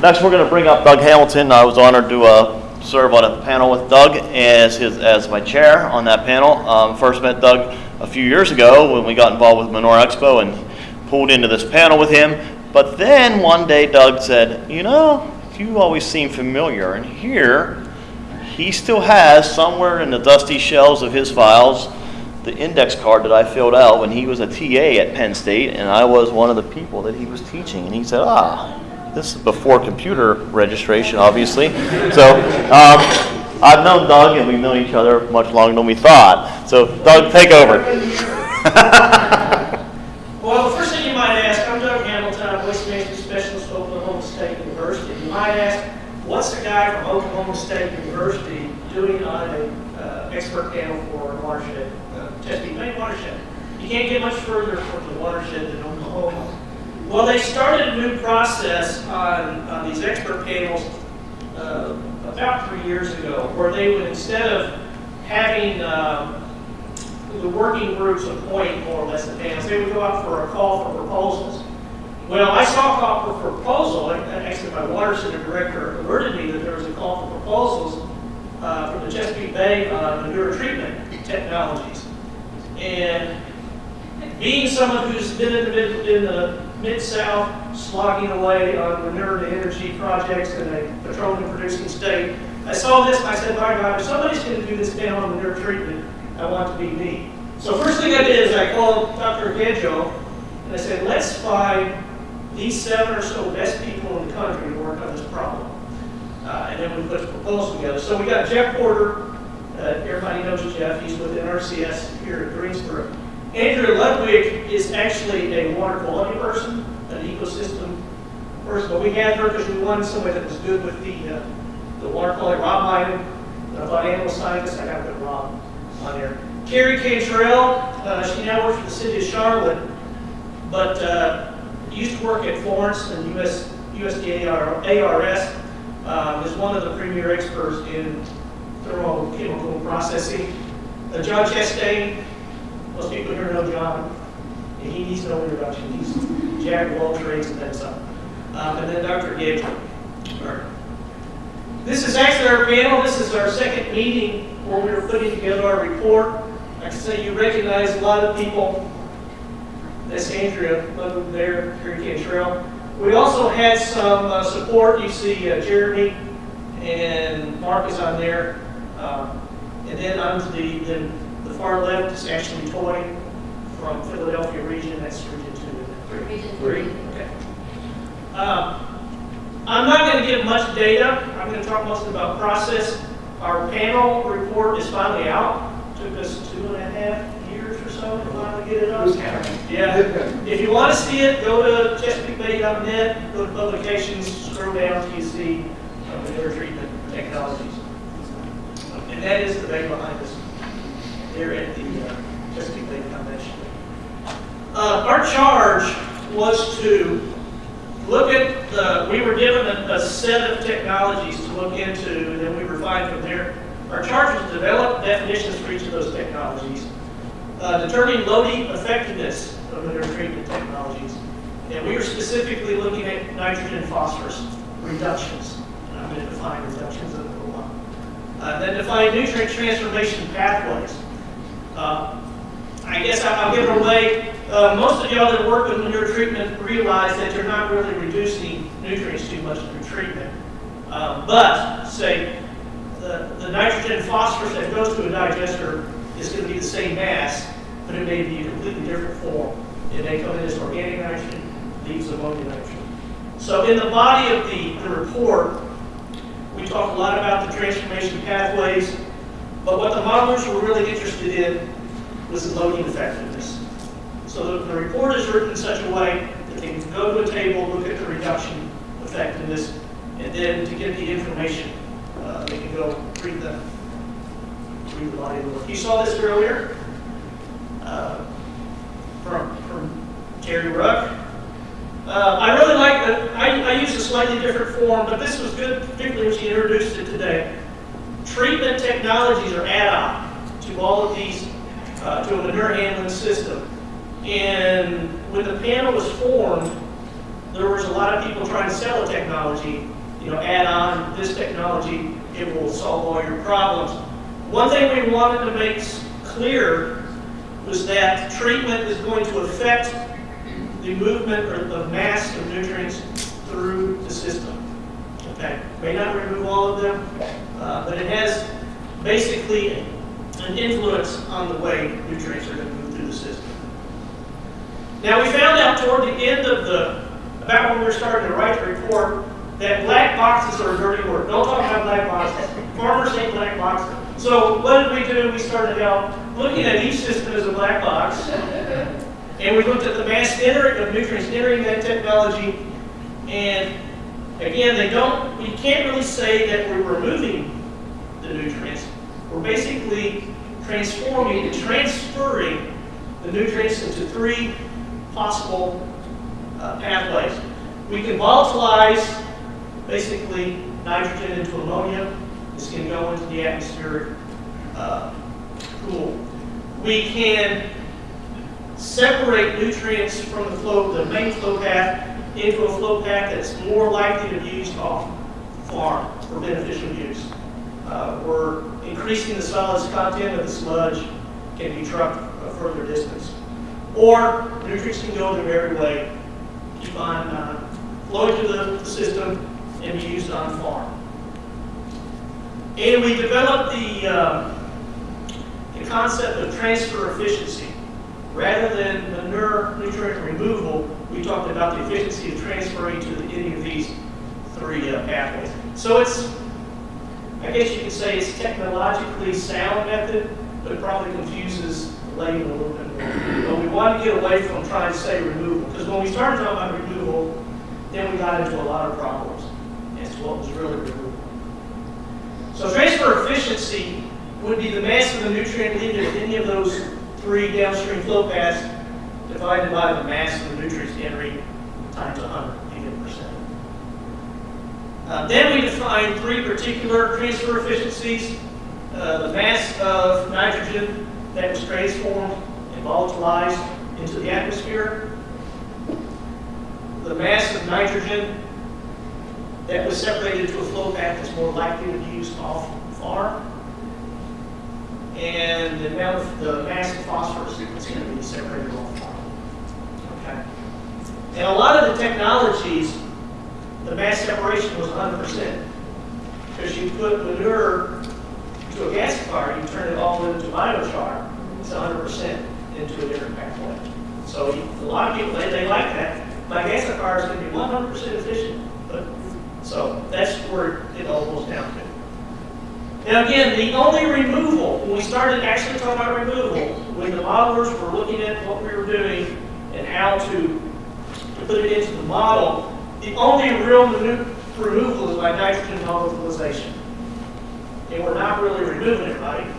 Next, we're going to bring up Doug Hamilton. I was honored to uh, serve on a panel with Doug as his as my chair on that panel. Um, first met Doug a few years ago when we got involved with Manure Expo and pulled into this panel with him. But then one day Doug said, "You know, you always seem familiar." And here, he still has somewhere in the dusty shelves of his files the index card that I filled out when he was a TA at Penn State, and I was one of the people that he was teaching. And he said, "Ah." This is before computer registration, obviously. So um, I've known Doug, and we've known each other much longer than we thought. So Doug, take over. Well, the first thing you might ask, I'm Doug Hamilton, I'm Waste Management Specialist at Oklahoma State University. You might ask, what's a guy from Oklahoma State University doing on an uh, expert panel for watershed, uh, Bay watershed? You can't get much further from the watershed than Oklahoma. Well, they started a new process on, on these expert panels uh, about three years ago, where they would, instead of having um, the working groups appoint more or less the panels, they would go out for a call for proposals. Well, I saw a call for proposal, actually my water center director alerted me that there was a call for proposals uh, from the Chesapeake Bay on manure treatment technologies. And being someone who's been in the, in the Mid-South slogging away on to energy projects in a petroleum producing state, I saw this and I said, my God, if somebody's gonna do this down on manure treatment, I want to be me. So first thing I did is I called Dr. Gajo and I said, let's find these seven or so best people in the country to work on this problem. Uh, and then we put a proposal together. So we got Jeff Porter, uh, everybody knows Jeff, he's with NRCS here at Greensboro. Andrea Ludwig is actually a water quality person, an ecosystem person, but we had her because we wanted somebody that was good with the, uh, the water quality. Rob Lyman, about animal scientists, I got to put Rob on there. Keri Cantrell, uh, she now works for the city of Charlotte, but uh, used to work at Florence and US, USDA ARS, um, is one of the premier experts in thermochemical processing. Uh, John Chastain, most people here know John. and He needs no introduction. He's jack of and then some. Um, and then Dr. Gabriel. This is actually our panel. This is our second meeting where we were putting together our report. I can say you recognize a lot of people. That's Andrea Ludwig there, Keri Cantrell. We also had some uh, support. You see uh, Jeremy and Mark is on there. Um, and then to the, the, the far left is actually Toy from Philadelphia region. That's region two. Region Three? three. Okay. Um, I'm not going to give much data. I'm going to talk mostly about process. Our panel report is finally out. Took us two and a half years or so to finally get it up. Yeah. If you want to see it, go to ChesapeakeBay.net, go to publications, scroll down till you see uh, manure treatment technologies. And that is the bay behind us there at the uh, Chesapeake Bay Foundation. Uh, Our charge was to look at the, we were given a, a set of technologies to look into, and then we refined from there. Our charge was to develop definitions for each of those technologies, uh, determine loading effectiveness of manure treatment technologies, and we were specifically looking at nitrogen and phosphorus reductions. And I'm going to define reductions in a little while. Uh, then define nutrient transformation pathways. Uh, I guess I'll give it away. Uh, most of y'all that work with manure treatment realize that you're not really reducing nutrients too much through treatment. Uh, but, say, the, the nitrogen phosphorus that goes to a digester is going to be the same mass, but it may be a completely different form. It may come in as organic nitrogen, leaves ammonia nitrogen. So in the body of the, the report, we talk a lot about the transformation pathways, but what the modelers were really interested in was loading effectiveness. So the, the report is written in such a way that they can go to a table, look at the reduction effectiveness, and then to get the information, uh, they can go read the, read the body of the work. You saw this earlier uh, from, from Terry Ruck. Uh, I really like. I, I use a slightly different form, but this was good, particularly when she introduced it today. Treatment technologies are add-on to all of these, uh, to a manure handling system. And when the panel was formed, there was a lot of people trying to sell a technology, you know, add on this technology, it will solve all your problems. One thing we wanted to make clear was that treatment is going to affect the movement or the mass of nutrients through the system. Okay, may not remove all of them, uh, but it has basically an influence on the way nutrients are going to move through the system. Now, we found out toward the end of the, about when we were starting to write the report, that black boxes are a dirty word. Don't talk about black boxes. Farmers hate black boxes. So what did we do? We started out looking at each system as a black box. And we looked at the mass entering of nutrients entering that technology. And again, they don't, we can't really say that we're removing the nutrients. We're basically transforming and transferring the nutrients into three possible uh, pathways. We can volatilize basically nitrogen into ammonia. This can go into the atmospheric uh, pool. We can separate nutrients from the flow, the main flow path, into a flow path that's more likely to be used off farm for beneficial use. Uh, we're increasing the solids content of the sludge, can be trucked a further distance. Or nutrients can go their very way, keep on uh, flowing through the, the system and be used on farm. And we developed the, uh, the concept of transfer efficiency. Rather than manure nutrient removal, we talked about the efficiency of transferring to any of these three uh, pathways. So it's, I guess you could say it's technologically sound method, but it probably confuses the layman a little bit more. But we want to get away from trying to say removal, because when we started talking about removal, then we got into a lot of problems as to what was really removal. So transfer efficiency would be the mass of the nutrient leaving any of those three downstream flow paths divided by the mass of the nutrients entering times 100, given percent. Uh, then we define three particular transfer efficiencies. Uh, the mass of nitrogen that was transformed and volatilized into the atmosphere. The mass of nitrogen that was separated to a flow path that's more likely to be used off farm. And the amount of the mass of phosphorus that's going to be separated off. Okay. And a lot of the technologies, the mass separation was 100%. Because you put manure to a gasifier, you turn it all into biochar, it's 100% into a different pathway. So you- a lot of people, they, they like that. My gasifier is going to be 100% efficient. But, so that's where it all goes down to. Now again, the only removal, when we started actually talking about removal, when the modelers were looking at what we were doing and how to, put it into the model, the only real removal is by nitrogen volatilization. And we're not really removing it, right?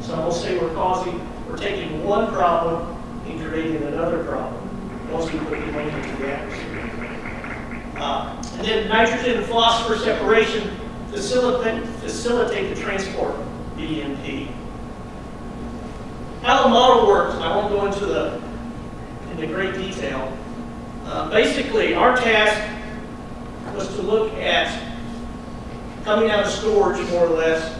So gonna say we're causing, we're taking one problem and creating another problem once we put the atmosphere. Uh, And then nitrogen and phosphorus separation facilitate, facilitate the transport, BMP. How the model works, I won't go into the, into great detail. Uh, Basically, our task was to look at coming out of storage, more or less.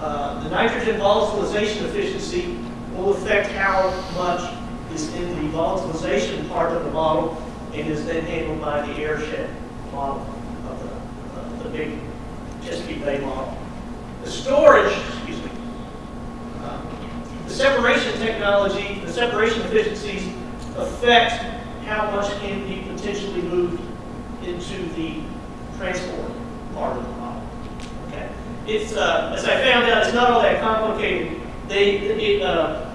Uh, The nitrogen volatilization efficiency will affect how much is in the volatilization part of the model and is then handled by the airshed model of the, of the big Chesapeake Bay model. The storage, excuse me, uh, the separation technology, the separation efficiencies affect how much can be potentially moved into the transport part of the model. Okay? It's, uh, as I found out, it's not all that complicated. They, it, uh,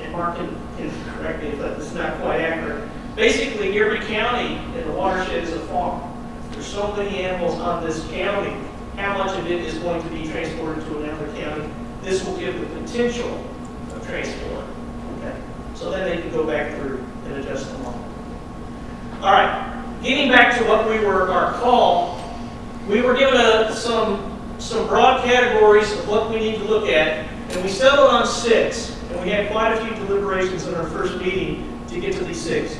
and Mark can, can correct me, but it's not quite accurate. Basically, every county in the watershed is a farm. There's so many animals on this county. How much of it is going to be transported to another county? This will give the potential of transport. Okay? So then they can go back through and adjust the model. All right, getting back to what we were, our call, we were given a, some, some broad categories of what we need to look at, and we settled on six, and we had quite a few deliberations in our first meeting to get to these six.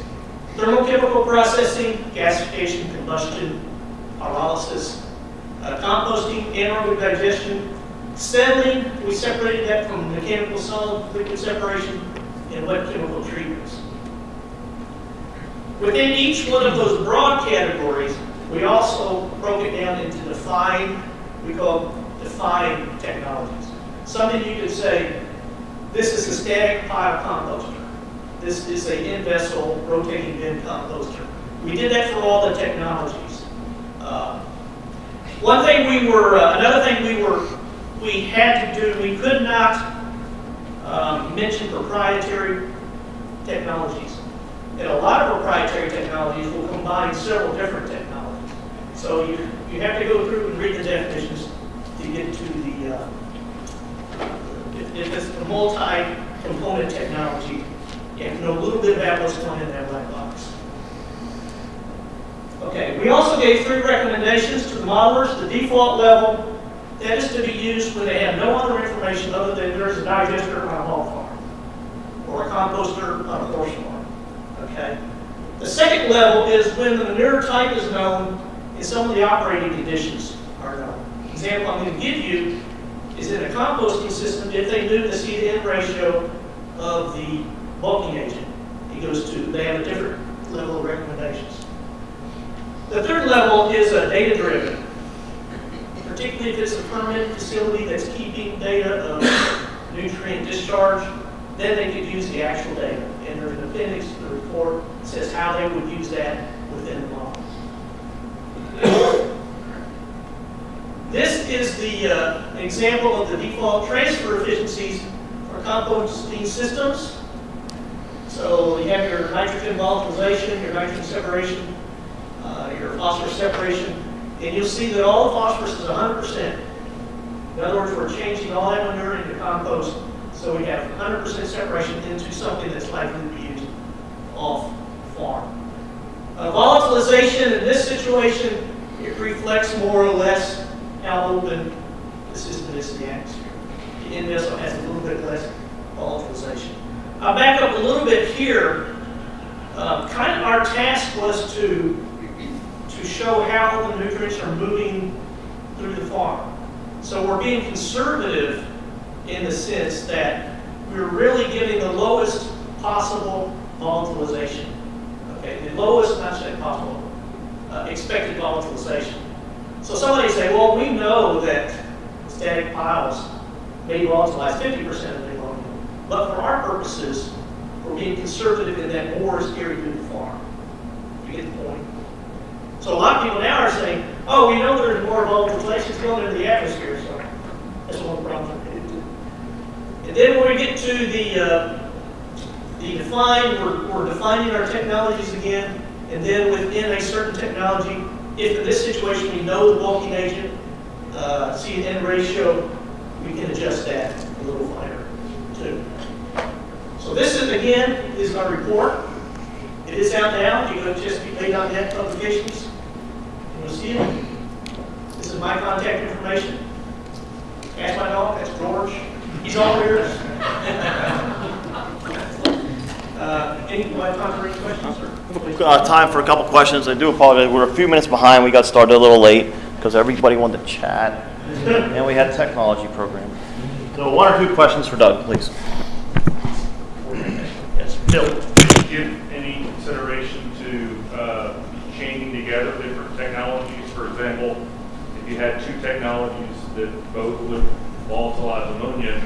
thermochemical processing, gasification, combustion, pyrolysis, uh, composting, anaerobic digestion, settling, we separated that from mechanical solid liquid separation, and wet chemical treatments. Within each one of those broad categories, we also broke it down into the defined, we call defined technologies. Something you could say, this is a static pile composter. This is a in-vessel rotating bin composter. We did that for all the technologies. Uh, One thing we were, uh, another thing we were, we had to do, we could not um, mention proprietary technologies. And a lot of proprietary technologies will combine several different technologies. So you, you have to go through and read the definitions to get to the, uh, if, if it's a multi-component technology, you have to know a little bit about what's going in that black box. Okay, we also gave three recommendations to the modelers. The default level, that is to be used when they have no other information other than there's a digester on a hog farm or a composter on a horse farm. Okay? The second level is when the manure type is known and some of the operating conditions are known. Example I'm going to give you is in a composting system, if they knew the C to N ratio of the bulking agent, it goes to, they have a different level of recommendations. The third level is uh, data-driven, particularly if it's a permanent facility that's keeping data of nutrient discharge, then they could use the actual data. And there's an appendix to the report that says how they would use that within the model. This is the uh, example of the default transfer efficiencies for composting systems. So you have your nitrogen volatilization, your nitrogen separation, uh, your phosphorus separation, and you'll see that all the phosphorus is 100%. In other words, we're changing all that manure into compost, so we have 100% separation into something that's likely to be used off farm. Uh, volatilization in this situation, it reflects more or less how open the system is to the atmosphere. The end vessel has a little bit less volatilization. I'll back up a little bit here. Uh, kind of our task was to, to show how the nutrients are moving through the farm. So we're being conservative in the sense that we're really giving the lowest possible volatilization. Okay, the lowest, not saying possible, uh, expected volatilization. So somebody say, well, we know that static piles may volatilize 50% of the ammonia, but for our purposes, we're being conservative in that more is carried through the farm. You get the point? So a lot of people now are saying, oh, we know there's more volatilizations going into the atmosphere, so that's one problem. And then when we get to the, uh, the define, we're, we're defining our technologies again, and then within a certain technology, if in this situation we know the bulking agent, uh, N ratio, we can adjust that a little finer too. So this is, again, is our report. It is out now. You go to Chesapeake.net publications, you'll see it. This is my contact information. Ask my dog, that's George. He's all ears. Uh, Any, want to any questions, sir? Uh, time for a couple questions. I do apologize. We're a few minutes behind. We got started a little late because everybody wanted to chat. And we had a technology program. So one or two questions for Doug, please. Yes, Bill. Did you give any consideration to uh, chaining together different technologies? For example, if you had two technologies that both would volatilize ammonia,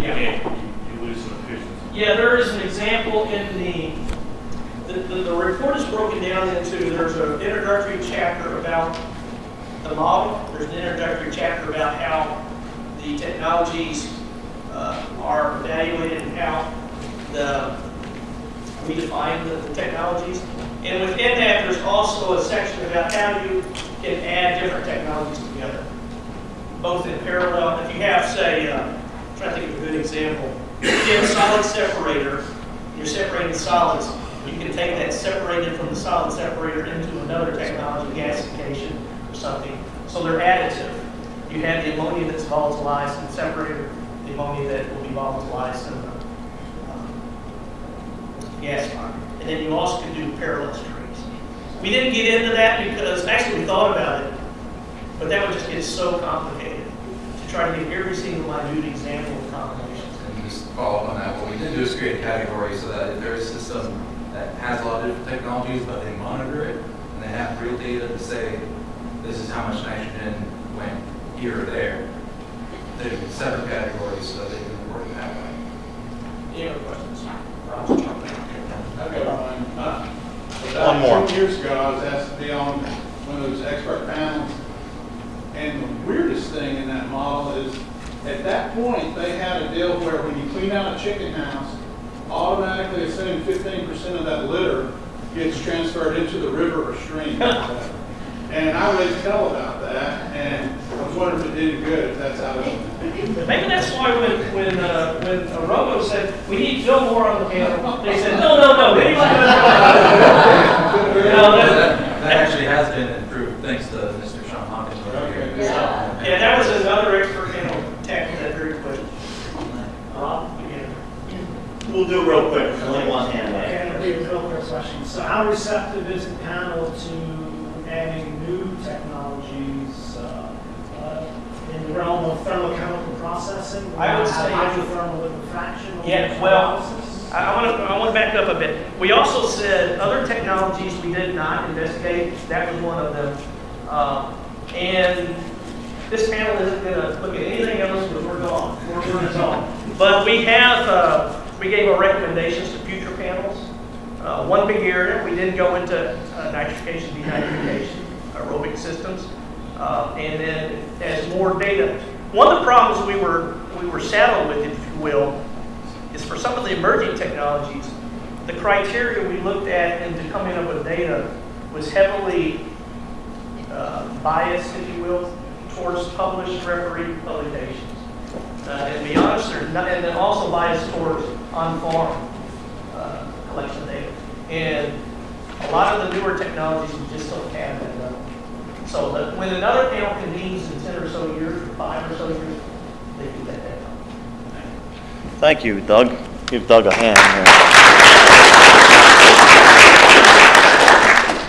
Yeah. and you you lose some efficiency. Yeah, there is an example in the, the, the, the report is broken down into, there's an introductory chapter about the model, there's an introductory chapter about how the technologies uh, are evaluated and how the, we define the, the technologies. And within that, there's also a section about how you can add different technologies together, both in parallel. If you have, say, uh, trying to think of a good example. You have a solid separator, you're separating solids, you can take that separated from the solid separator into another technology, gasification or something. So they're additive. You have the ammonia that's volatilized and separated the ammonia that will be volatilized in the um, gas line. And then you also can do parallel streams. We didn't get into that because, actually, we thought about it, but that would just get so complicated to try to give every single minute example of combinations. And just follow up on that, what we did do is create a category so that if there's a system that has a lot of different technologies, but they monitor it, and they have real data to say, this is how much nitrogen went here or there, there's separate categories so that they can report it that way. Any other questions? Rob's jumping in. I've got one. Uh, One more. About two years ago, I was asked to be on one of those expert panels. And the weirdest thing in that model is, at that point, they had a deal where when you clean out a chicken house, automatically assume fifteen percent of that litter gets transferred into the river or stream. And I raised hell about that, and I was wondering if it did any good, if that's how it. Maybe that's why when, when, uh, when uh, Robo said, we need Phil Moore on the panel, they said, no, no, no, they want to. No, That, that- that actually has been improved, thanks to Mr. Sean Hawkins over here. Okay. Yeah, that was another expert panel tackled that very quick. Rob, again. We'll do it real quick, only one hand. up. And a real quick question. So how receptive is the panel to adding new technologies uh, uh, in the realm of thermochemical processing? I would Have say- Hydrothermal liquefaction? Yeah, well. I want to, I want to back up a bit. We also said other technologies we did not investigate, that was one of them. Um, And this panel isn't going to look at anything else because we're gone, we're, we're gone. But we have, uh, we gave our recommendations to future panels. Uh, One big area, we didn't go into uh, nitrification, denitrification, aerobic systems. Uh, And then as more data, one of the problems we were, we were saddled with, if you will, is for some of the emerging technologies, the criteria we looked at and to come in up with data was heavily uh, biased, if you will, towards published referee publications. Uh, And be honest, not, and then also biased towards on-farm uh, collection data. And a lot of the newer technologies, just don't have. So that when another panel convenes in 10 or so years, or five or so years, they do that that. Thank you, Doug. Give Doug a hand. Here.